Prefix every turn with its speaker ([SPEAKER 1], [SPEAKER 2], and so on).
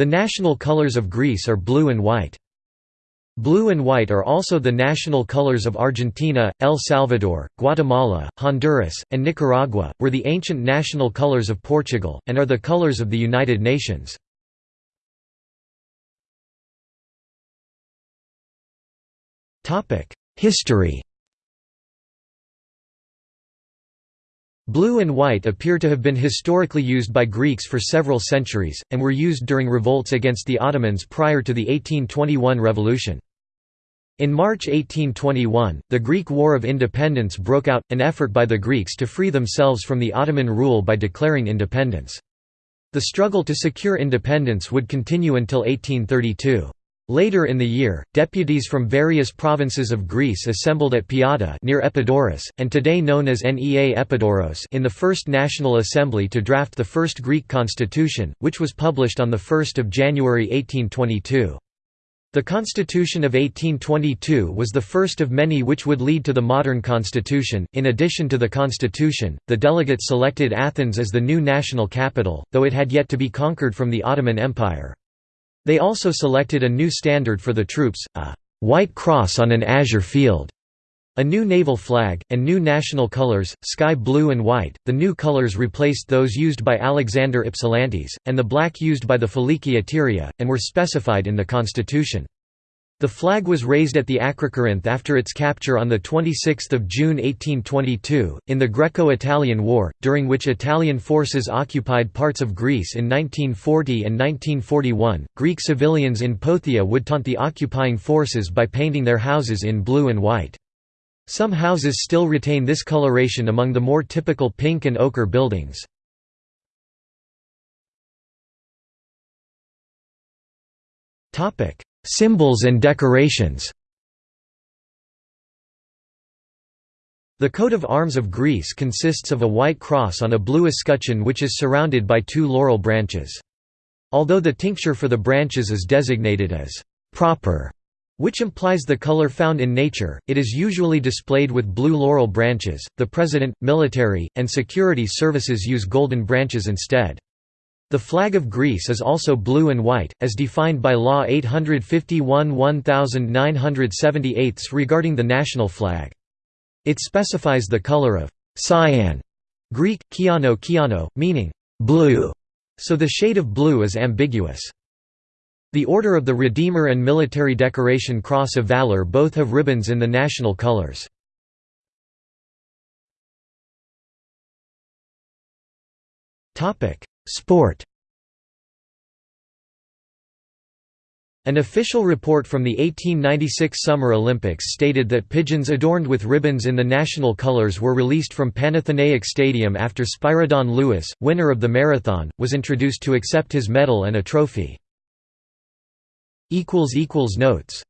[SPEAKER 1] The national colors of Greece are blue and white. Blue and white are also the national colors of Argentina, El Salvador, Guatemala, Honduras, and Nicaragua, were the ancient national colors of Portugal, and are the colors of the United Nations. History Blue and white appear to have been historically used by Greeks for several centuries, and were used during revolts against the Ottomans prior to the 1821 revolution. In March 1821, the Greek War of Independence broke out, an effort by the Greeks to free themselves from the Ottoman rule by declaring independence. The struggle to secure independence would continue until 1832. Later in the year, deputies from various provinces of Greece assembled at Piada near Epidaurus, and today known as Nea Epidaurus in the First National Assembly to draft the first Greek constitution, which was published on 1 January 1822. The Constitution of 1822 was the first of many which would lead to the modern constitution. In addition to the constitution, the delegates selected Athens as the new national capital, though it had yet to be conquered from the Ottoman Empire. They also selected a new standard for the troops, a «white cross on an azure field», a new naval flag, and new national colors, sky blue and white. The new colors replaced those used by Alexander Ypsilantis, and the black used by the Philiki Eteria, and were specified in the constitution. The flag was raised at the Acrocorinth after its capture on 26 June 1822, in the Greco-Italian War, during which Italian forces occupied parts of Greece in 1940 and 1941. Greek civilians in Pothia would taunt the occupying forces by painting their houses in blue and white. Some houses still retain this coloration among the more typical pink and ochre buildings. Topic: Symbols and decorations The coat of arms of Greece consists of a white cross on a blue escutcheon which is surrounded by two laurel branches. Although the tincture for the branches is designated as «proper», which implies the color found in nature, it is usually displayed with blue laurel branches. The president, military, and security services use golden branches instead. The flag of Greece is also blue and white, as defined by Law 851 1978 regarding the national flag. It specifies the color of cyan, Greek, kiano kiano, meaning blue, so the shade of blue is ambiguous. The Order of the Redeemer and Military Decoration Cross of Valor both have ribbons in the national colors. Sport An official report from the 1896 Summer Olympics stated that pigeons adorned with ribbons in the national colors were released from Panathenaic Stadium after Spyridon Louis, winner of the marathon, was introduced to accept his medal and a trophy. Notes